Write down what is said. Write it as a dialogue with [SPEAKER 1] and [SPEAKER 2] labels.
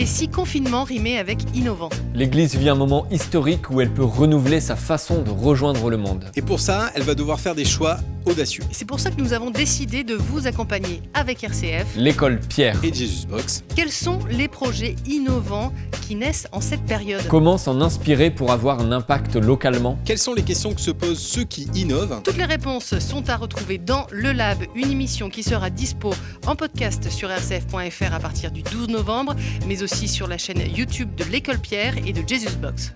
[SPEAKER 1] Et si confinement rimait avec innovant
[SPEAKER 2] L'Église vit un moment historique où elle peut renouveler sa façon de rejoindre le monde.
[SPEAKER 3] Et pour ça, elle va devoir faire des choix audacieux.
[SPEAKER 1] C'est pour ça que nous avons décidé de vous accompagner avec RCF.
[SPEAKER 2] L'école Pierre.
[SPEAKER 3] Et Jesus Box.
[SPEAKER 1] Quels sont les projets innovants qui naissent en cette période.
[SPEAKER 2] Comment s'en inspirer pour avoir un impact localement?
[SPEAKER 3] Quelles sont les questions que se posent ceux qui innovent?
[SPEAKER 1] Toutes les réponses sont à retrouver dans Le Lab, une émission qui sera dispo en podcast sur rcf.fr à partir du 12 novembre, mais aussi sur la chaîne YouTube de l'École Pierre et de Jesus Box.